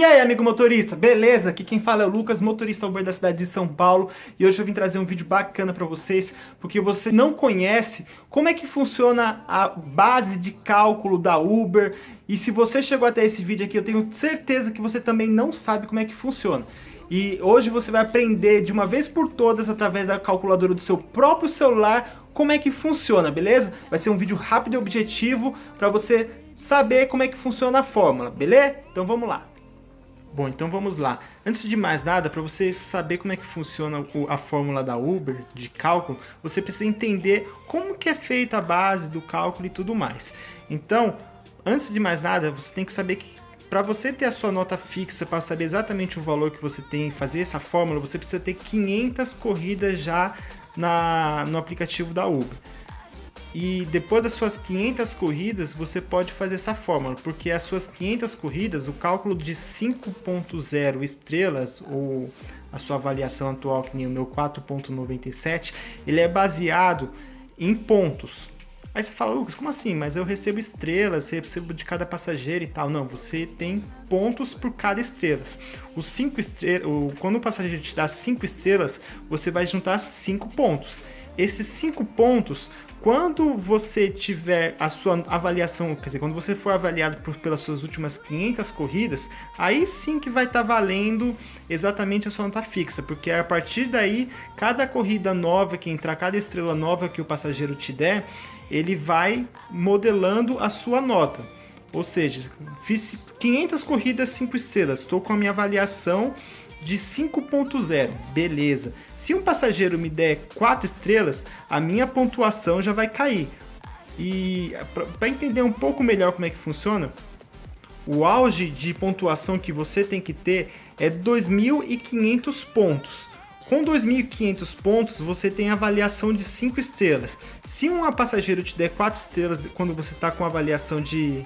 E aí, amigo motorista, beleza? Aqui quem fala é o Lucas, motorista Uber da cidade de São Paulo, e hoje eu vim trazer um vídeo bacana para vocês, porque você não conhece como é que funciona a base de cálculo da Uber, e se você chegou até esse vídeo aqui, eu tenho certeza que você também não sabe como é que funciona. E hoje você vai aprender de uma vez por todas, através da calculadora do seu próprio celular, como é que funciona, beleza? Vai ser um vídeo rápido e objetivo para você saber como é que funciona a fórmula, beleza? Então vamos lá. Bom, então vamos lá. Antes de mais nada, para você saber como é que funciona a fórmula da Uber de cálculo, você precisa entender como que é feita a base do cálculo e tudo mais. Então, antes de mais nada, você tem que saber que para você ter a sua nota fixa, para saber exatamente o valor que você tem, fazer essa fórmula, você precisa ter 500 corridas já na, no aplicativo da Uber. E depois das suas 500 corridas, você pode fazer essa fórmula, porque as suas 500 corridas, o cálculo de 5.0 estrelas, ou a sua avaliação atual, que nem o meu 4.97, ele é baseado em pontos. Aí você fala, Lucas, como assim? Mas eu recebo estrelas, recebo de cada passageiro e tal. Não, você tem pontos por cada estrelas. Os cinco estrelas, quando o passageiro te dá 5 estrelas, você vai juntar 5 pontos. Esses 5 pontos quando você tiver a sua avaliação, quer dizer, quando você for avaliado por, pelas suas últimas 500 corridas, aí sim que vai estar tá valendo exatamente a sua nota fixa, porque a partir daí, cada corrida nova que entrar, cada estrela nova que o passageiro te der, ele vai modelando a sua nota. Ou seja, fiz 500 corridas 5 estrelas, estou com a minha avaliação de 5.0, beleza. Se um passageiro me der 4 estrelas, a minha pontuação já vai cair. E para entender um pouco melhor como é que funciona, o auge de pontuação que você tem que ter é 2.500 pontos. Com 2.500 pontos, você tem avaliação de 5 estrelas. Se um passageiro te der 4 estrelas quando você está com avaliação de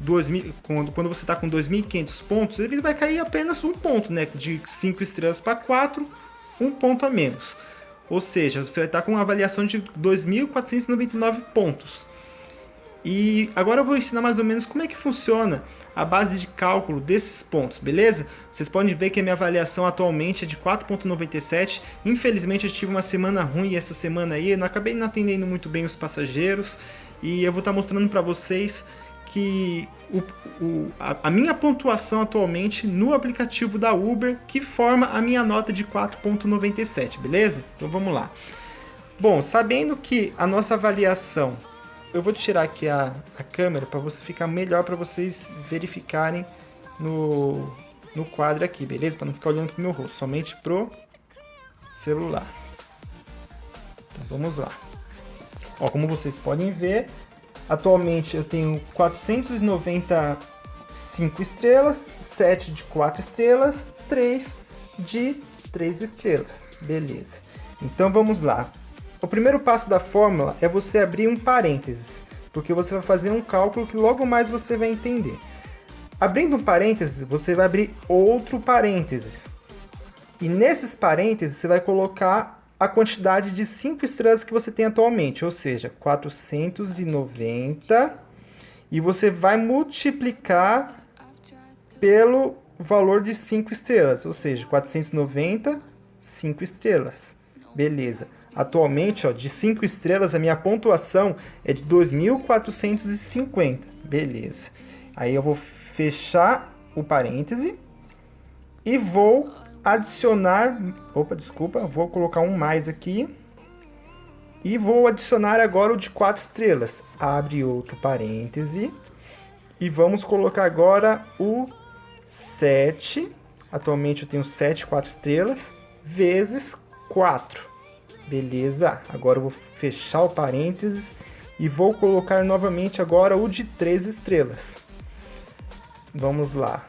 2000, quando, quando você está com 2.500 pontos, ele vai cair apenas um ponto, né? De 5 estrelas para 4, um ponto a menos. Ou seja, você vai estar com uma avaliação de 2.499 pontos. E agora eu vou ensinar mais ou menos como é que funciona a base de cálculo desses pontos, beleza? Vocês podem ver que a minha avaliação atualmente é de 4.97. Infelizmente eu tive uma semana ruim essa semana aí, eu não acabei não atendendo muito bem os passageiros. E eu vou estar mostrando para vocês que o, o, a, a, minha pontuação atualmente no aplicativo da Uber que forma a minha nota de 4.97, beleza? Então vamos lá. Bom, sabendo que a nossa avaliação, eu vou tirar aqui a, a câmera para você ficar melhor para vocês verificarem no, no quadro aqui, beleza? Para não ficar olhando para o meu rosto, somente pro celular. Então vamos lá. Ó, como vocês podem ver, Atualmente eu tenho 495 estrelas, 7 de 4 estrelas, 3 de 3 estrelas. Beleza. Então vamos lá. O primeiro passo da fórmula é você abrir um parênteses, porque você vai fazer um cálculo que logo mais você vai entender. Abrindo um parênteses, você vai abrir outro parênteses. E nesses parênteses você vai colocar a quantidade de 5 estrelas que você tem atualmente, ou seja, 490, e você vai multiplicar pelo valor de 5 estrelas, ou seja, 490, 5 estrelas. Beleza. Atualmente, ó, de 5 estrelas, a minha pontuação é de 2.450. Beleza. Aí eu vou fechar o parêntese e vou adicionar... Opa, desculpa, vou colocar um mais aqui. E vou adicionar agora o de 4 estrelas. Abre outro parêntese. E vamos colocar agora o 7. Atualmente eu tenho 7 4 estrelas. Vezes 4. Beleza. Agora eu vou fechar o parênteses. E vou colocar novamente agora o de 3 estrelas. Vamos lá.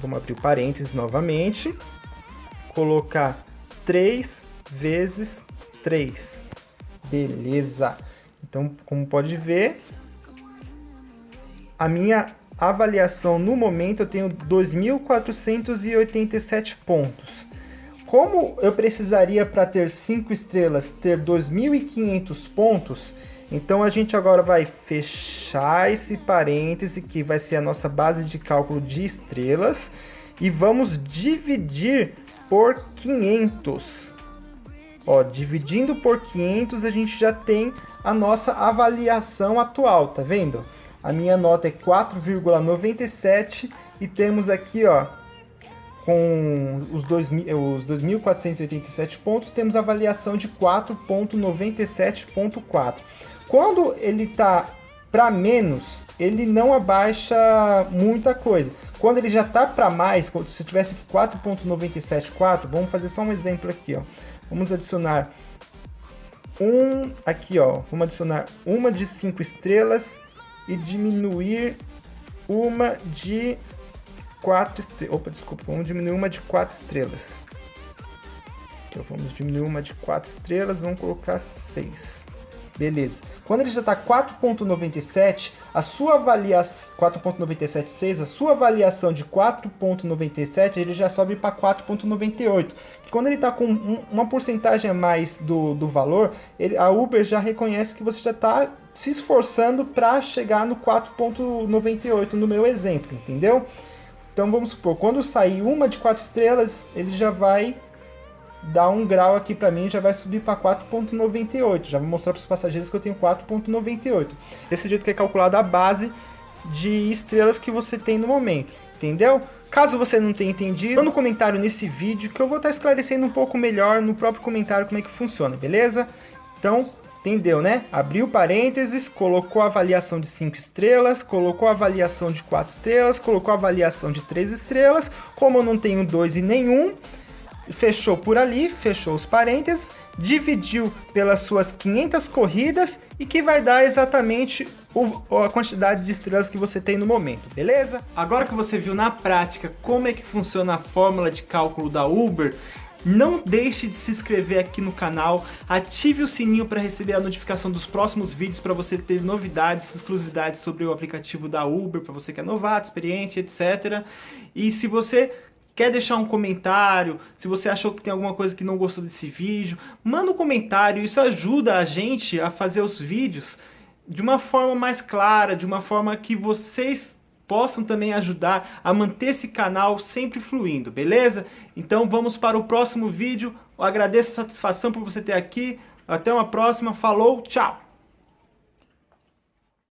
Vamos abrir o parênteses novamente colocar 3 vezes 3. Beleza. Então, como pode ver, a minha avaliação no momento eu tenho 2.487 pontos. Como eu precisaria para ter 5 estrelas ter 2.500 pontos, então a gente agora vai fechar esse parêntese que vai ser a nossa base de cálculo de estrelas e vamos dividir por 500. Ó, dividindo por 500, a gente já tem a nossa avaliação atual, tá vendo? A minha nota é 4,97 e temos aqui, ó, com os 2.487 pontos, temos avaliação de 4.97.4. Quando ele está para menos, ele não abaixa muita coisa. Quando ele já está para mais, se tivesse 4.974, vamos fazer só um exemplo aqui, ó. Vamos adicionar um aqui, ó. Vamos adicionar uma de 5 estrelas e diminuir uma de 4 estrelas. Opa, desculpa, vamos diminuir uma de 4 estrelas. Então vamos diminuir uma de 4 estrelas, vamos colocar 6. Beleza. Quando ele já está 4.97, a sua avaliação 4.976, a sua avaliação de 4.97, ele já sobe para 4.98. Quando ele está com um, uma porcentagem a mais do, do valor, ele, a Uber já reconhece que você já está se esforçando para chegar no 4.98 no meu exemplo, entendeu? Então vamos supor, quando sair uma de 4 estrelas, ele já vai dar um grau aqui para mim, já vai subir para 4.98. Já vou mostrar para os passageiros que eu tenho 4.98. Desse jeito que é calculada a base de estrelas que você tem no momento, entendeu? Caso você não tenha entendido, manda um comentário nesse vídeo que eu vou estar esclarecendo um pouco melhor no próprio comentário como é que funciona, beleza? Então, entendeu, né? Abriu parênteses, colocou a avaliação de 5 estrelas, colocou a avaliação de 4 estrelas, colocou a avaliação de 3 estrelas. Como eu não tenho 2 e nenhum, fechou por ali, fechou os parênteses, dividiu pelas suas 500 corridas e que vai dar exatamente o, a quantidade de estrelas que você tem no momento, beleza? Agora que você viu na prática como é que funciona a fórmula de cálculo da Uber, não deixe de se inscrever aqui no canal, ative o sininho para receber a notificação dos próximos vídeos para você ter novidades, exclusividades sobre o aplicativo da Uber, para você que é novato, experiente, etc. E se você quer deixar um comentário, se você achou que tem alguma coisa que não gostou desse vídeo, manda um comentário, isso ajuda a gente a fazer os vídeos de uma forma mais clara, de uma forma que vocês possam também ajudar a manter esse canal sempre fluindo, beleza? Então vamos para o próximo vídeo, eu agradeço a satisfação por você ter aqui, até uma próxima, falou, tchau!